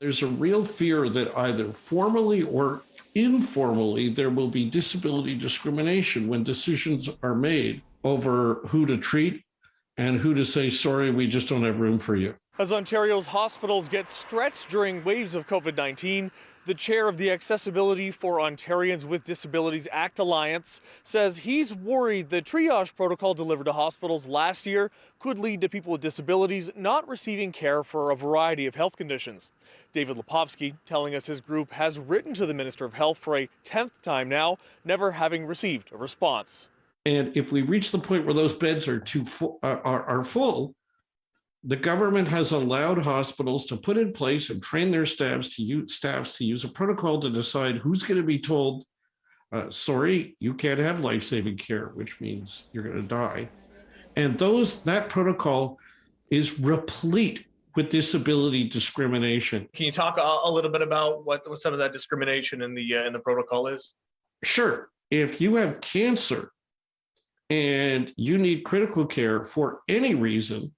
There's a real fear that either formally or informally, there will be disability discrimination when decisions are made over who to treat and who to say, sorry, we just don't have room for you. As Ontario's hospitals get stretched during waves of COVID 19, the chair of the Accessibility for Ontarians with Disabilities Act Alliance says he's worried the triage protocol delivered to hospitals last year could lead to people with disabilities not receiving care for a variety of health conditions. David Lepofsky telling us his group has written to the Minister of Health for a 10th time now, never having received a response. And if we reach the point where those beds are too fu- are, are, are full, the government has allowed hospitals to put in place and train their staffs to use staffs to use a protocol to decide who's going to be told, uh, sorry, you can't have life-saving care, which means you're going to die. And those that protocol is replete with disability discrimination. Can you talk a, a little bit about what, what some of that discrimination in the uh, in the protocol is? Sure, if you have cancer and you need critical care for any reason,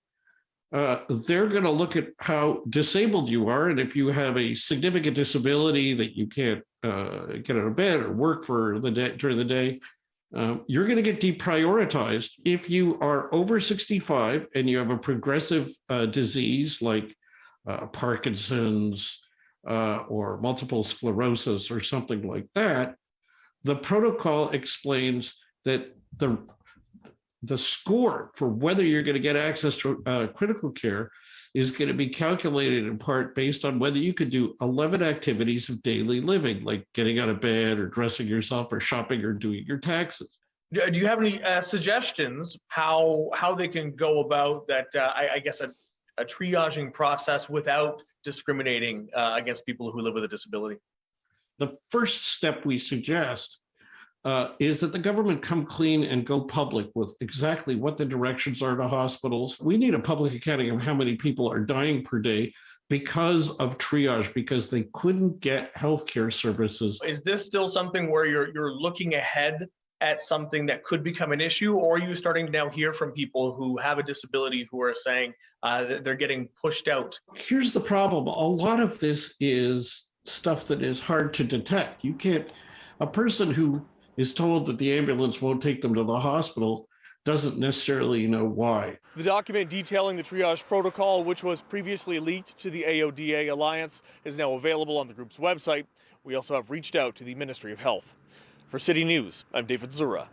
uh, they're going to look at how disabled you are. And if you have a significant disability that you can't uh, get out of bed or work for the day during the day, um, you're going to get deprioritized. If you are over 65 and you have a progressive uh, disease like uh, Parkinson's uh, or multiple sclerosis or something like that, the protocol explains that the the score for whether you're going to get access to uh, critical care is going to be calculated in part based on whether you could do 11 activities of daily living, like getting out of bed or dressing yourself or shopping or doing your taxes. Do you have any uh, suggestions how how they can go about that? Uh, I, I guess a, a triaging process without discriminating uh, against people who live with a disability. The first step we suggest uh, is that the government come clean and go public with exactly what the directions are to hospitals. We need a public accounting of how many people are dying per day because of triage, because they couldn't get healthcare services. Is this still something where you're you're looking ahead at something that could become an issue, or are you starting to now hear from people who have a disability who are saying uh, that they're getting pushed out? Here's the problem. A lot of this is stuff that is hard to detect. You can't, a person who is told that the ambulance won't take them to the hospital doesn't necessarily know why. The document detailing the triage protocol, which was previously leaked to the AODA Alliance, is now available on the group's website. We also have reached out to the Ministry of Health. For City News, I'm David Zura.